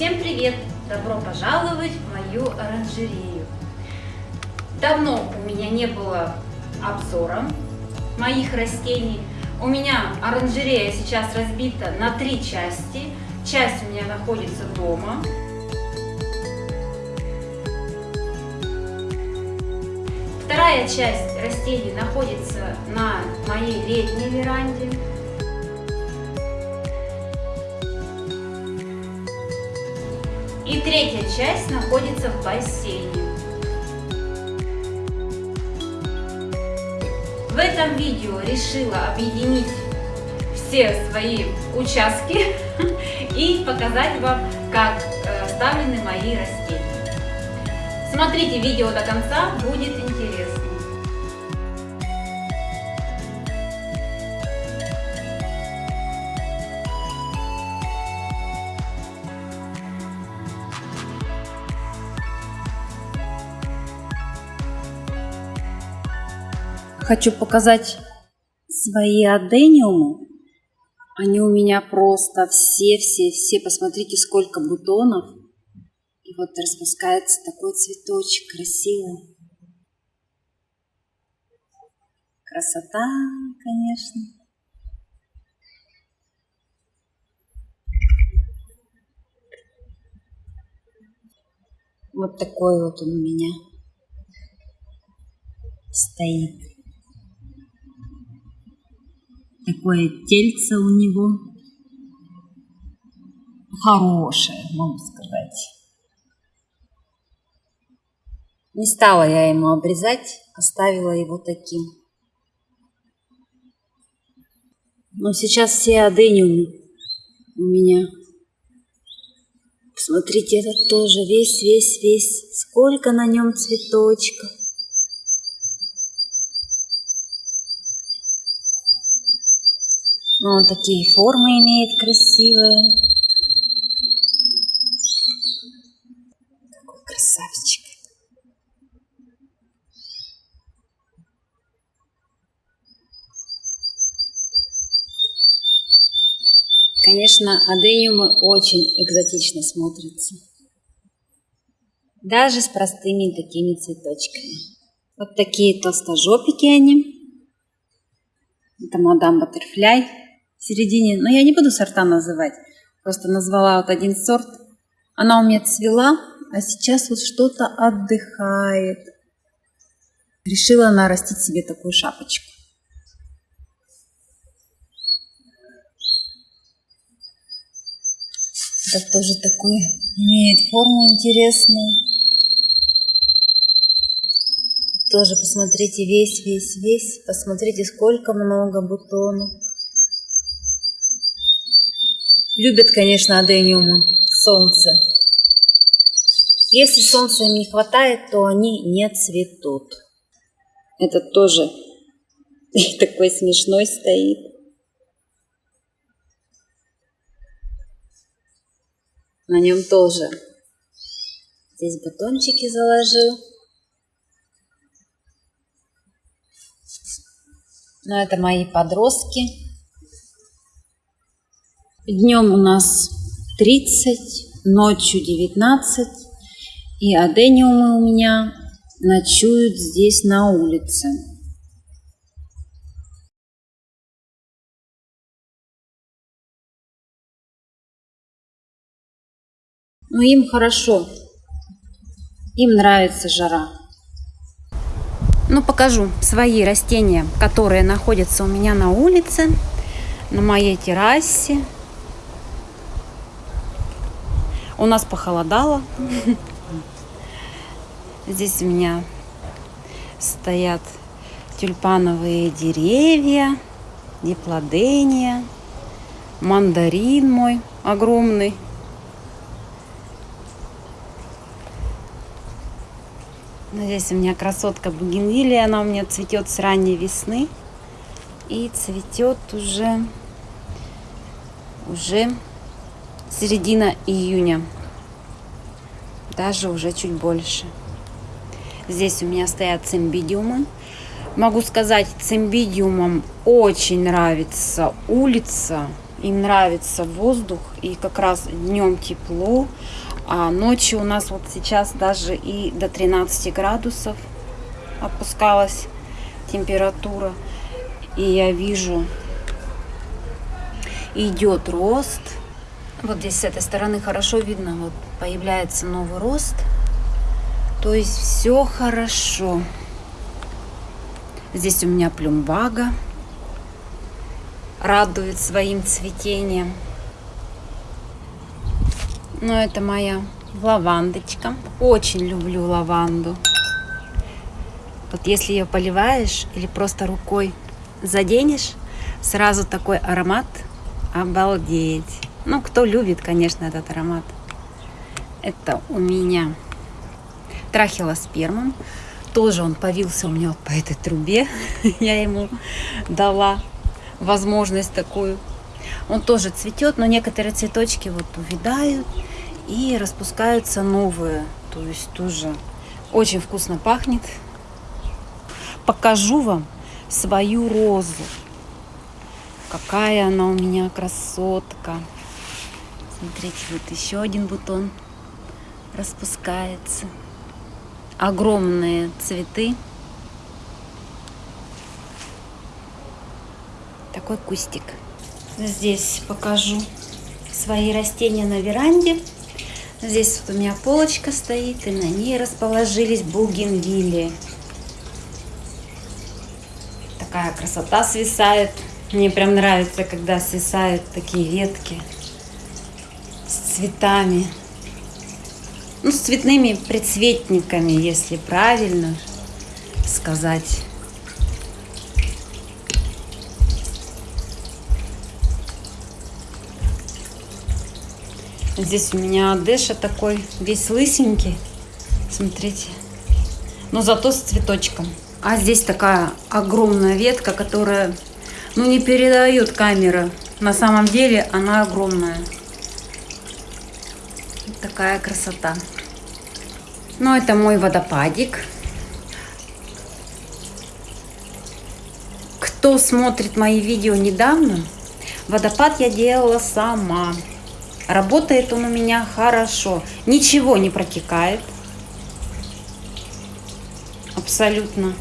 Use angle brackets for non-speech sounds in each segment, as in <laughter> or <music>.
Всем привет! Добро пожаловать в мою оранжерею. Давно у меня не было обзора моих растений. У меня оранжерея сейчас разбита на три части. Часть у меня находится дома. Вторая часть растений находится на моей летней веранде. И третья часть находится в бассейне. В этом видео решила объединить все свои участки <laughs> и показать вам, как вставлены э, мои растения. Смотрите видео до конца, будет интересно. Хочу показать свои адениумы. Они у меня просто все-все-все. Посмотрите, сколько бутонов. И вот распускается такой цветочек красивый. Красота, конечно. Вот такой вот он у меня стоит. Такое тельце у него. Хорошее, могу сказать. Не стала я ему обрезать, оставила его таким. Но сейчас все адениумы у меня. Посмотрите, этот тоже весь, весь, весь. Сколько на нем цветочков. Но он такие формы имеет красивые. Какой красавчик. Конечно, адениумы очень экзотично смотрятся. Даже с простыми такими цветочками. Вот такие толстожопики они. Это мадам Баттерфляй в середине, но я не буду сорта называть, просто назвала вот один сорт. Она у меня цвела, а сейчас вот что-то отдыхает. Решила нарастить себе такую шапочку. Это тоже такой имеет форму интересную. Тоже посмотрите весь, весь, весь. Посмотрите, сколько много бутонов. Любят, конечно, адениумы солнце. Если солнца им не хватает, то они не цветут. Этот тоже <laughs> такой смешной стоит. На нем тоже. Здесь батончики заложил. Но это мои подростки. Днем у нас 30, ночью 19. И адениумы у меня ночуют здесь на улице. Но им хорошо. Им нравится жара. Ну, покажу свои растения, которые находятся у меня на улице, на моей террасе. У нас похолодало. Здесь у меня стоят тюльпановые деревья, диплодения, мандарин мой огромный. Здесь у меня красотка бугенвилия, она у меня цветет с ранней весны и цветет уже уже середина июня. Даже уже чуть больше. Здесь у меня стоят цимбидиумы. Могу сказать, цимбидиумам очень нравится улица. Им нравится воздух, и как раз днем тепло, а ночью у нас вот сейчас даже и до 13 градусов опускалась температура. И я вижу, идет рост. Вот здесь с этой стороны хорошо видно, вот появляется новый рост. То есть все хорошо. Здесь у меня плюмбага радует своим цветением. Но это моя лавандочка. Очень люблю лаванду. Вот если ее поливаешь или просто рукой заденешь, сразу такой аромат. Обалдеть. Ну, кто любит, конечно, этот аромат. Это у меня трахилоспермом. Тоже он повился у меня по этой трубе. <laughs> Я ему дала возможность такую. Он тоже цветет, но некоторые цветочки вот увядают и распускаются новые. То есть тоже очень вкусно пахнет. Покажу вам свою розу. Какая она у меня красотка. Смотрите, вот еще один бутон распускается. Огромные цветы. Такой кустик. Здесь покажу свои растения на веранде. Здесь вот у меня полочка стоит, и на ней расположились бугенвилли. Такая красота свисает. Мне прям нравится, когда свисают такие ветки цветами. Ну, с цветными предцветниками, если правильно сказать. Здесь у меня Дэша такой весь лысенький. Смотрите. Но зато с цветочком. А здесь такая огромная ветка, которая, ну, не передает камера. На самом деле она огромная. Такая красота. Ну, это мой водопадик. Кто смотрит мои видео недавно, водопад я делала сама. Работает он у меня хорошо. Ничего не протекает. Абсолютно.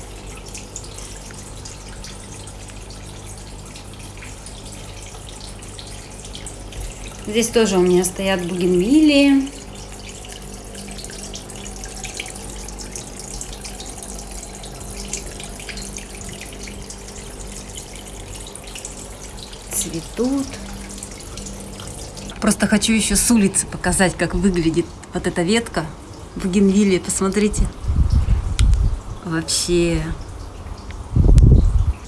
Здесь тоже у меня стоят бугенвилии. Цветут. Просто хочу еще с улицы показать, как выглядит вот эта ветка бугенвилии. Посмотрите. Вообще.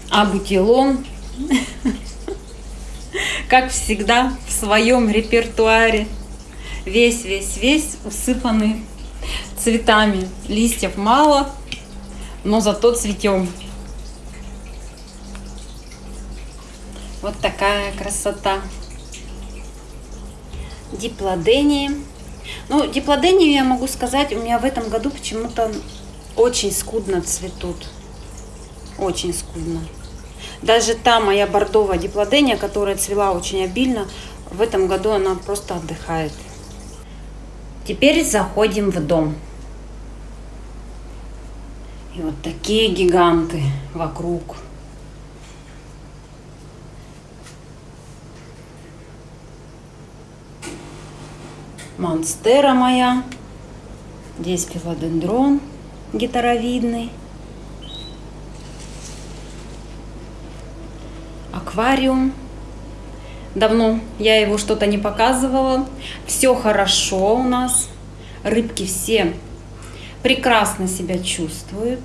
А бутилон, <laughs> как всегда, в своем репертуаре. Весь-весь-весь усыпанный цветами. Листьев мало, но зато цветем. Вот такая красота диплодении. Ну, диплодению я могу сказать, у меня в этом году почему-то очень скудно цветут. Очень скудно. Даже та моя бордовая диплодения, которая цвела очень обильно, в этом году она просто отдыхает. Теперь заходим в дом. И вот такие гиганты вокруг. монстера моя. Здесь филодендрон гитаровидный. Аквариум. Давно я его что-то не показывала. Все хорошо у нас. Рыбки все прекрасно себя чувствуют.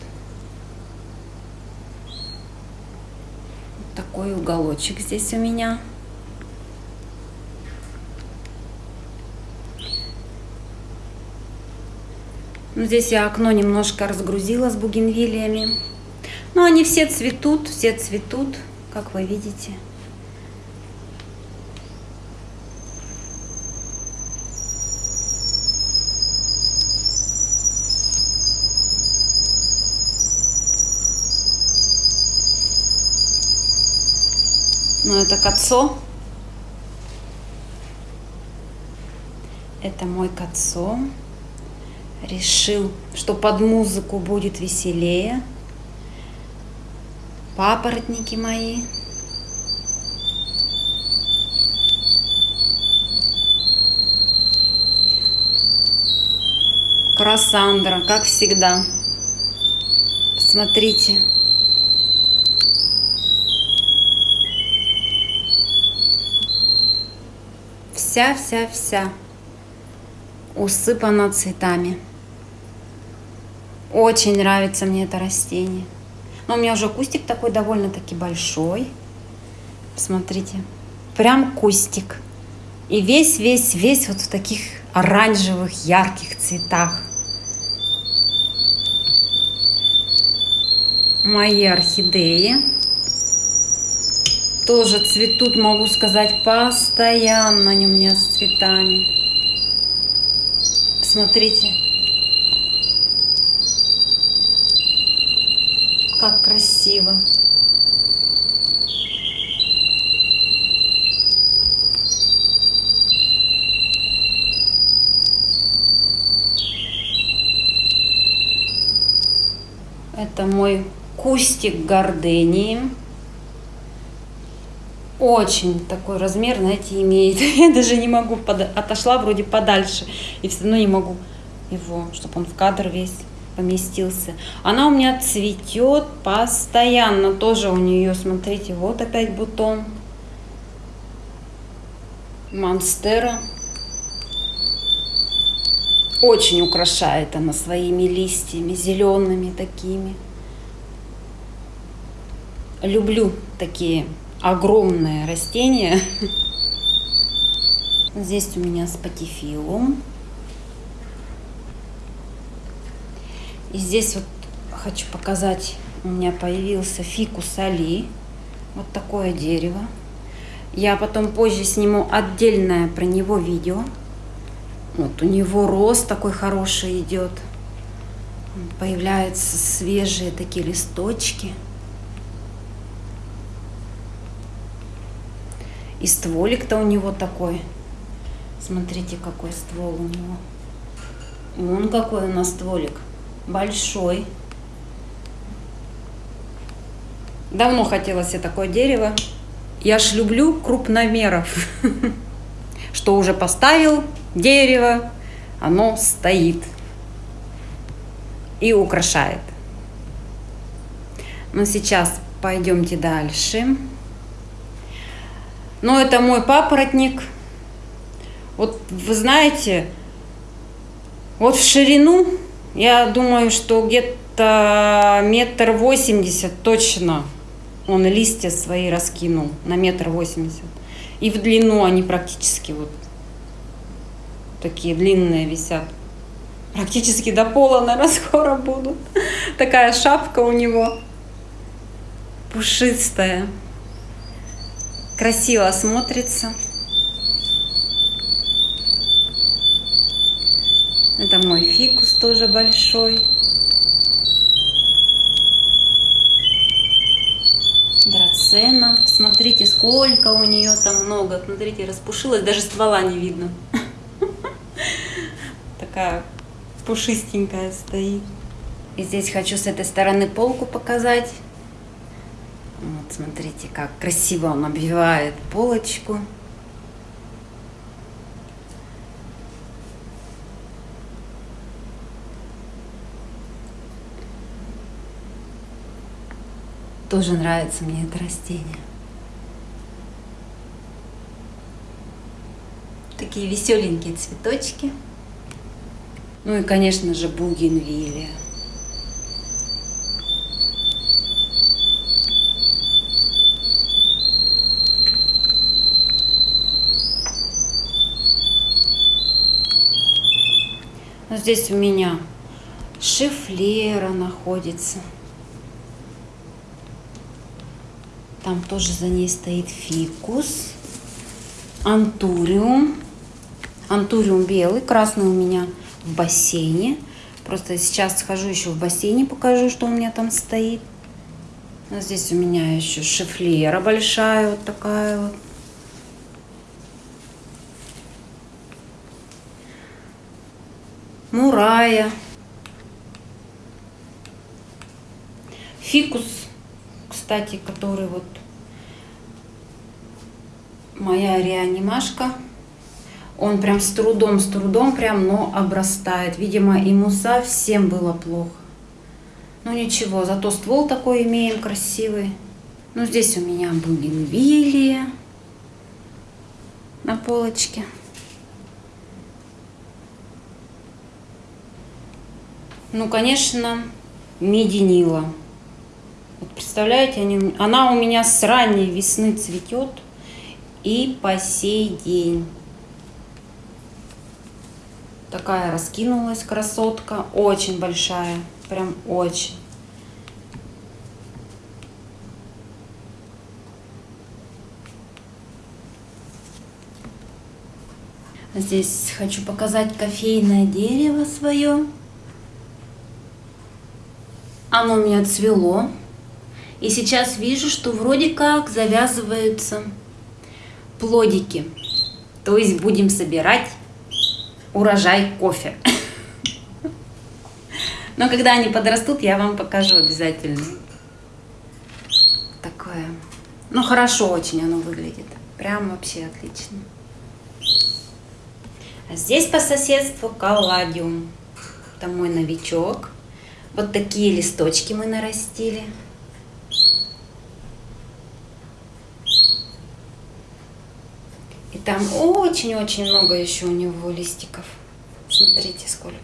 такой уголочек здесь у меня. Ну, здесь я окно немножко разгрузила с бугенвилиями. Но они все цветут, все цветут, как вы видите. Ну, это кацо. Это мой кацо. Решил, что под музыку будет веселее. Папоротники мои. Красандра, как всегда. Посмотрите. Вся-вся-вся усыпана цветами. Очень нравится мне это растение. Но у меня уже кустик такой довольно-таки большой. Посмотрите. Прям кустик. И весь-весь-весь вот в таких оранжевых, ярких цветах. Мои орхидеи тоже цветут, могу сказать, постоянно они у меня с цветами. Посмотрите, как красиво. Это мой кустик гордении. Очень такой размер, знаете, имеет. <laughs> Я даже не могу, под... отошла вроде подальше, и все равно не могу его, чтобы он в кадр весь поместился. Она у меня цветет постоянно. Тоже у нее, смотрите, вот опять бутон. Монстера. Очень украшает она своими листьями, зелеными такими. Люблю такие огромные растения. <laughs> Здесь у меня спатифилум. И здесь вот хочу показать, у меня появился фикус али. Вот такое дерево. Я потом позже сниму отдельное про него видео. Вот у него рост такой хороший идет. Появляются свежие такие листочки. И стволик-то у него такой. Смотрите, какой ствол у него. Вон какой у нас стволик. Большой. Давно хотела себе такое дерево. Я ж люблю крупномеров. <laughs> Что уже поставил, дерево, оно стоит и украшает. Но сейчас пойдемте дальше. Но это мой папоротник. Вот вы знаете, вот в ширину, я думаю, что где-то метр восемьдесят точно он листья свои раскинул на метр восемьдесят. И в длину они практически вот такие длинные висят. Практически до пола, наверное, <laughs> скоро будут. Такая шапка у него пушистая. Красиво смотрится. Это мой фикус тоже большой. Драцена. Смотрите, сколько у нее там много. Смотрите, распушилась, даже ствола не видно <laughs> такая пушистенькая стоит. И здесь хочу с этой стороны полку показать. Вот, смотрите, как красиво он обвивает полочку. Тоже нравится мне это растение. Такие веселенькие цветочки. Ну и, конечно же, бугенвилия. Здесь у меня шифлера находится. Там тоже за ней стоит фикус. Антуриум. Антуриум белый, красный у меня в бассейне. Просто сейчас схожу еще в бассейне, покажу, что у меня там стоит. А здесь у меня еще шифлера большая, вот такая вот. мурая, фикус, кстати, который вот моя реанимашка. Он прям с трудом, с трудом прям, но обрастает. Видимо, ему совсем было плохо. Ну ничего, зато ствол такой имеем красивый. Ну здесь у меня бугенвилия на полочке. Ну, конечно, мединила. Вот представляете, они, она у меня с ранней весны цветет и по сей день. Такая раскинулась красотка, очень большая, прям очень. Здесь хочу показать кофейное дерево свое. Оно у меня цвело. И сейчас вижу, что вроде как завязываются плодики. То есть будем собирать урожай кофе. Но когда они подрастут, я вам покажу обязательно. Такое. Ну, хорошо очень оно выглядит. Прям вообще отлично. А здесь по соседству калладиум. Это мой новичок. Вот такие листочки мы нарастили. Там очень-очень много еще у него листиков. Смотрите, сколько.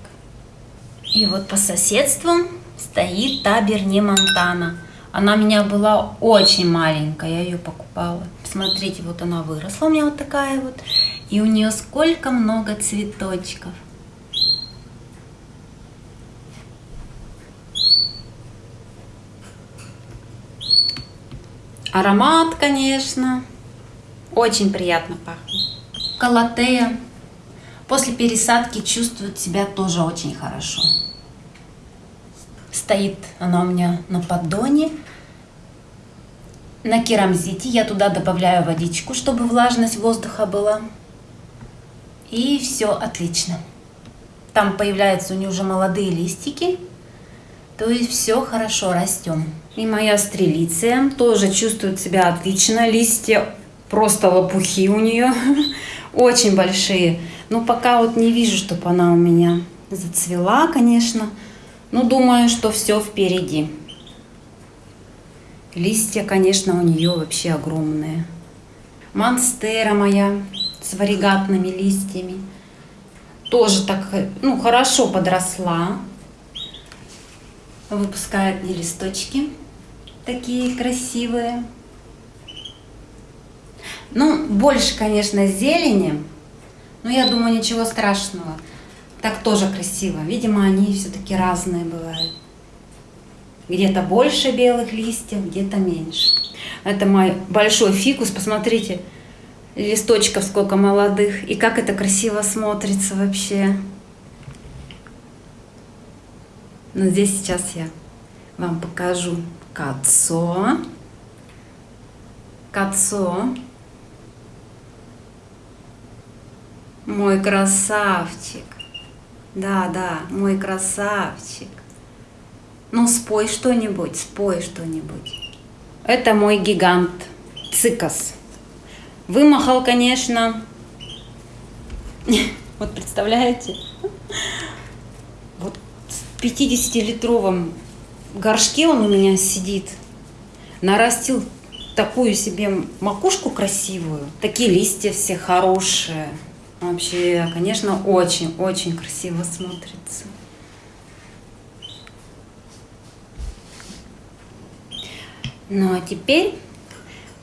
И вот по соседству стоит таберне Монтана. Она у меня была очень маленькая, я ее покупала. Смотрите, вот она выросла у меня вот такая вот. И у нее сколько много цветочков. Аромат, конечно, очень приятно пахнет. Калатея после пересадки чувствует себя тоже очень хорошо. Стоит она у меня на поддоне. На керамзите я туда добавляю водичку, чтобы влажность воздуха была. И все отлично. Там появляются у нее уже молодые листики. То есть все хорошо, растем. И моя стрелиция тоже чувствует себя отлично. Листья просто лопухи у нее. <laughs> Очень большие. Но пока вот не вижу, чтобы она у меня зацвела, конечно. Но думаю, что все впереди. Листья, конечно, у нее вообще огромные. Монстера моя с варигатными листьями. Тоже так, ну, хорошо подросла. Выпускает мне листочки такие красивые. Ну, больше, конечно, зелени, но я думаю, ничего страшного. Так тоже красиво. Видимо, они все-таки разные бывают. Где-то больше белых листьев, где-то меньше. Это мой большой фикус. Посмотрите, листочков сколько молодых. И как это красиво смотрится вообще. Но здесь сейчас я вам покажу кацо. Кацо. Мой красавчик. Да, да, мой красавчик. Ну, спой что-нибудь, спой что-нибудь. Это мой гигант цикас. Вымахал, конечно. <laughs> Вот представляете? Вот в 50-литровом горшке он у меня сидит. Нарастил такую себе макушку красивую. Такие листья все хорошие. Вообще, конечно, очень-очень красиво смотрится. Ну а теперь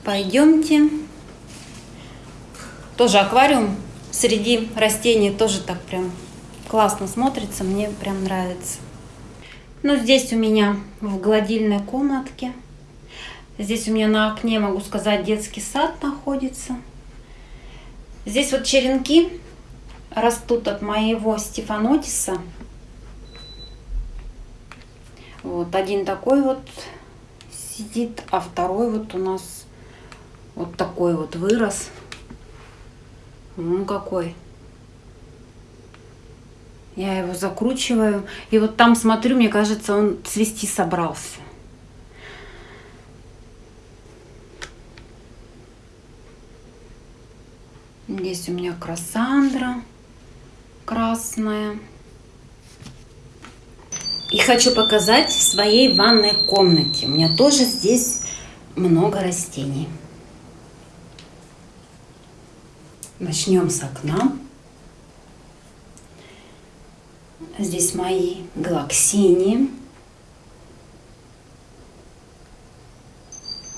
пойдемте тоже аквариум среди растений тоже так прям классно смотрится, мне прям нравится. Ну, здесь у меня в гладильной комнатке. Здесь у меня на окне, могу сказать, детский сад находится. Здесь вот черенки растут от моего стефанотиса. Вот один такой вот сидит, а второй вот у нас вот такой вот вырос. Ну какой. Я его закручиваю. И вот там смотрю, мне кажется, он цвести собрался. Здесь у меня красандра красная. И хочу показать в своей ванной комнате. У меня тоже здесь много растений. Начнем с окна. Здесь мои галаксини,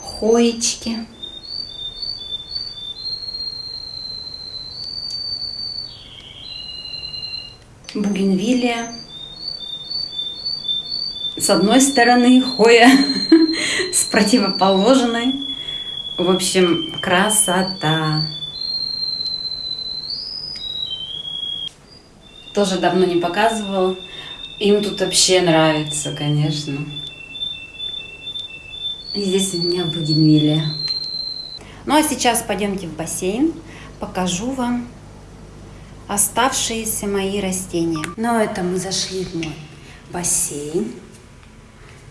хоечки. Бугенвилия. С одной стороны хоя, <laughs> с противоположной. В общем, красота. Тоже давно не показывал. Им тут вообще нравится, конечно. И здесь у меня бугенвилия. Ну а сейчас пойдемте в бассейн. Покажу вам оставшиеся мои растения. Ну это мы зашли в мой бассейн.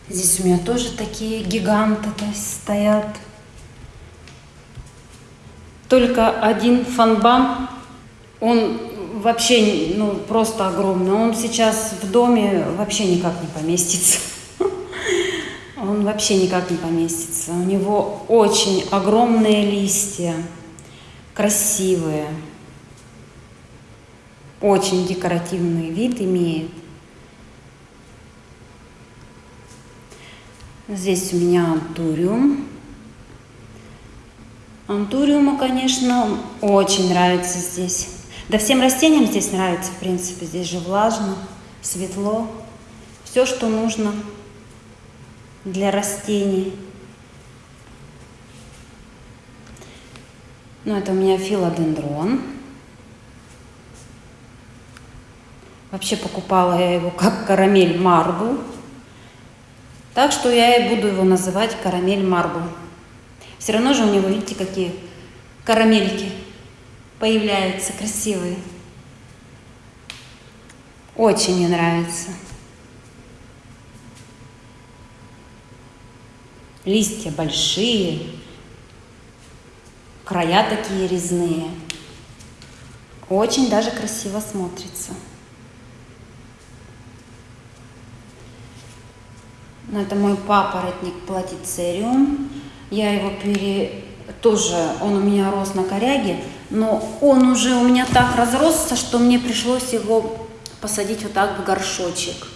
Здесь у меня тоже такие гиганты то стоят. Только один фанбан, он вообще ну, просто огромный. Он сейчас в доме вообще никак не поместится. <laughs> Он вообще никак не поместится. У него очень огромные листья, красивые, очень декоративный вид имеет. Здесь у меня антуриум. Антуриуму, конечно, очень нравится здесь. Да всем растениям здесь нравится, в принципе. Здесь же влажно, светло. Все, что нужно для растений. Ну, это у меня филодендрон. Вообще покупала я его как карамель марбл. Так что я и буду его называть карамель марбл. Все равно же у него, видите, какие карамельки появляются красивые. Очень мне нравится. Листья большие, края такие резные. Очень даже красиво смотрится. Но это мой папоротник платицериум. Я его пере... Тоже, он у меня рос на коряге, но он уже у меня так разросся, что мне пришлось его посадить вот так в горшочек.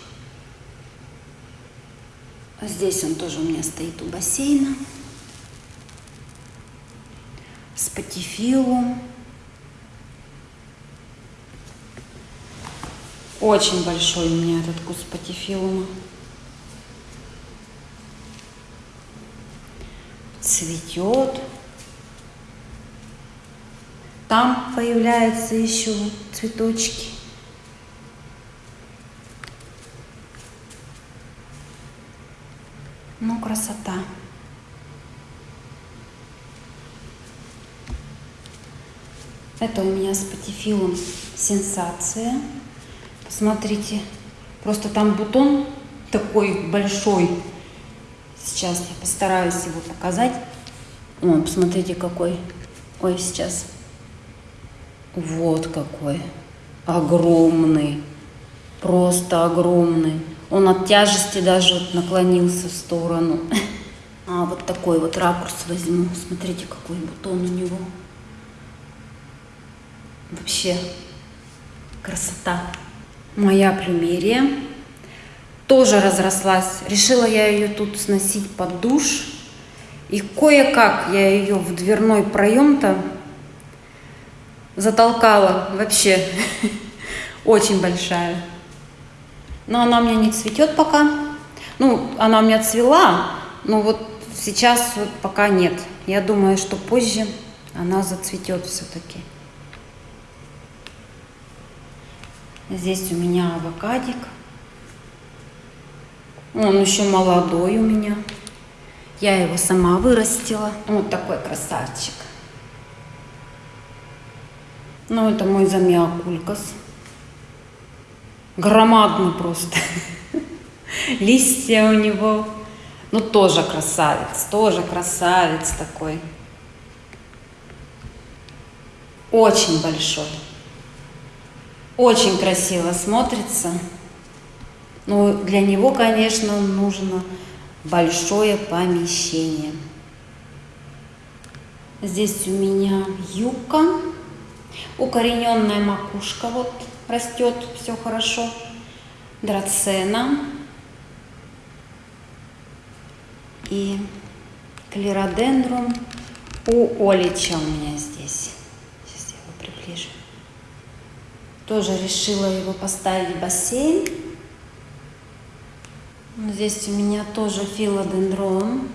Здесь он тоже у меня стоит у бассейна. Спатифилум. Очень большой у меня этот куст патифилума. Цветет. Там появляются еще цветочки. Ну, красота. Это у меня с патифилом сенсация. Посмотрите, просто там бутон такой большой. Сейчас я постараюсь его показать. О, посмотрите, какой. Ой, сейчас. Вот какой. Огромный. Просто огромный. Он от тяжести даже вот наклонился в сторону. <laughs> А, вот такой вот ракурс возьму. Смотрите, какой бутон у него. Вообще красота. Моя плюмерия тоже разрослась. Решила я ее тут сносить под душ. И кое-как я ее в дверной проем-то затолкала вообще. <laughs> Очень большая. Но она у меня не цветет пока. Ну, она у меня цвела, но вот сейчас вот пока нет. Я думаю, что позже она зацветет все-таки. Здесь у меня авокадик. Он еще молодой у меня. Я его сама вырастила. Вот такой красавчик. Ну, это мой замиокулькас. громадный просто. <laughs> Листья у него, ну тоже красавец, тоже красавец такой. Очень большой. Очень красиво смотрится. Но для него, конечно, нужно большое помещение. Здесь у меня юбка, укорененная макушка вот растет, все хорошо. Драцена и клеродендрум у Олича у меня здесь. Сейчас я его приближу. Тоже решила его поставить в бассейн. Здесь у меня тоже филодендрон.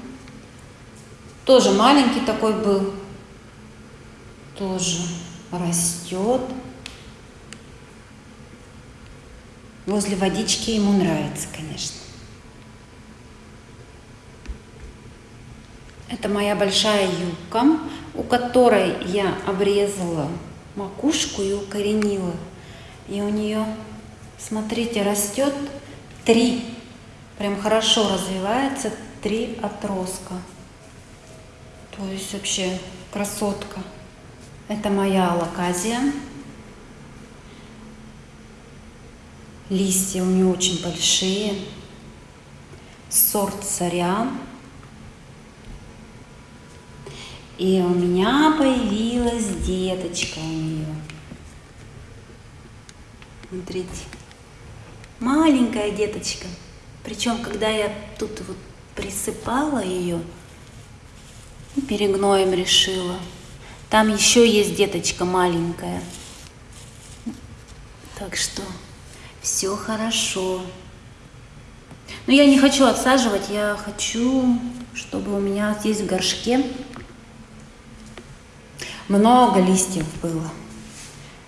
Тоже маленький такой был. Тоже растет. Возле водички ему нравится, конечно. Это моя большая юбка, у которой я обрезала макушку и укоренила. И у нее, смотрите, растет три, прям хорошо развивается три отростка. То есть вообще красотка. Это моя алаказия. Листья у нее очень большие. Сорт царя. И у меня появилась деточка у нее. Смотрите. Маленькая деточка. Причем, когда я тут вот присыпала ее, перегноем решила. Там еще есть деточка маленькая. Так что все хорошо. Но я не хочу отсаживать, я хочу, чтобы у меня здесь в горшке много листьев было.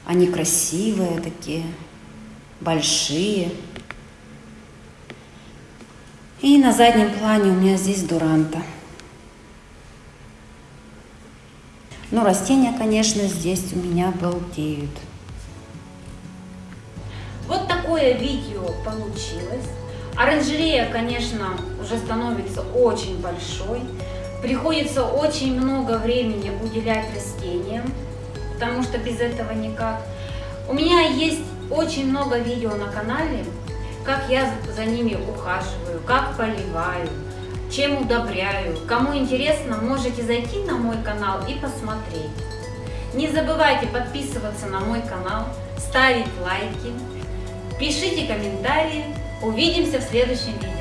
Они красивые такие, большие. И на заднем плане у меня здесь дуранта. Ну, растения, конечно, здесь у меня балдеют. Вот такое видео получилось. Оранжерея, конечно, уже становится очень большой. Приходится очень много времени уделять растениям, потому что без этого никак. У меня есть очень много видео на канале, как я за ними ухаживаю, как поливаю, чем удобряю. Кому интересно, можете зайти на мой канал и посмотреть. Не забывайте подписываться на мой канал, ставить лайки, пишите комментарии. Увидимся в следующем видео.